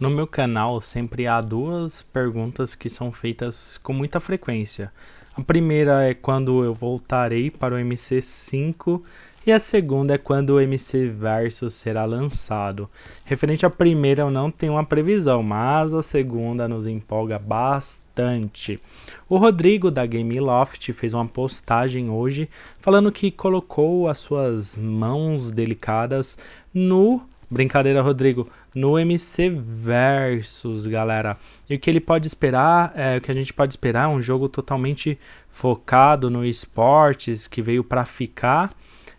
No meu canal sempre há duas perguntas que são feitas com muita frequência. A primeira é quando eu voltarei para o MC5 e a segunda é quando o MC Versus será lançado. Referente à primeira eu não tenho uma previsão, mas a segunda nos empolga bastante. O Rodrigo da Game Loft fez uma postagem hoje falando que colocou as suas mãos delicadas no Brincadeira, Rodrigo. No MC Versus, galera. E o que ele pode esperar, é, o que a gente pode esperar é um jogo totalmente focado no esportes, que veio para ficar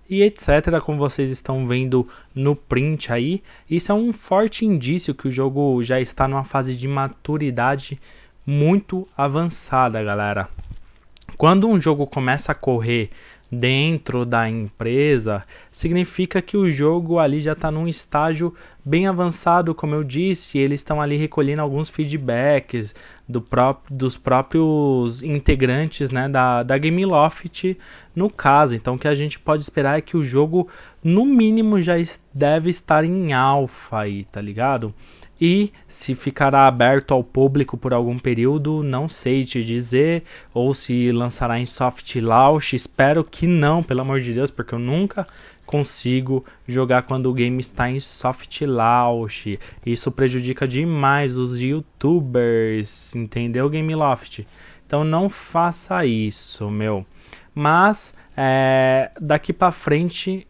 e etc, como vocês estão vendo no print aí. Isso é um forte indício que o jogo já está numa fase de maturidade muito avançada, galera. Quando um jogo começa a correr dentro da empresa, significa que o jogo ali já está num estágio bem avançado, como eu disse, eles estão ali recolhendo alguns feedbacks do próprio, dos próprios integrantes né, da, da Gameloft no caso. Então o que a gente pode esperar é que o jogo, no mínimo, já deve estar em alfa aí, tá ligado? e se ficará aberto ao público por algum período, não sei te dizer, ou se lançará em soft launch, espero que não, pelo amor de Deus, porque eu nunca consigo jogar quando o game está em soft launch. Isso prejudica demais os youtubers, entendeu, Gameloft? Então não faça isso, meu. Mas é, daqui para frente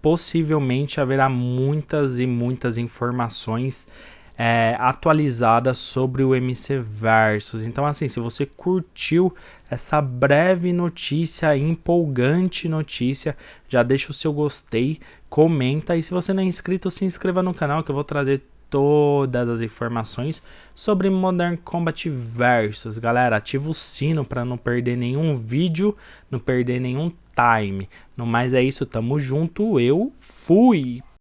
possivelmente haverá muitas e muitas informações é, atualizada sobre o MC Versus. Então, assim, se você curtiu essa breve notícia, empolgante notícia, já deixa o seu gostei, comenta e se você não é inscrito, se inscreva no canal que eu vou trazer todas as informações sobre Modern Combat Versus. Galera, ativa o sino para não perder nenhum vídeo, não perder nenhum time. No mais é isso, tamo junto, eu fui!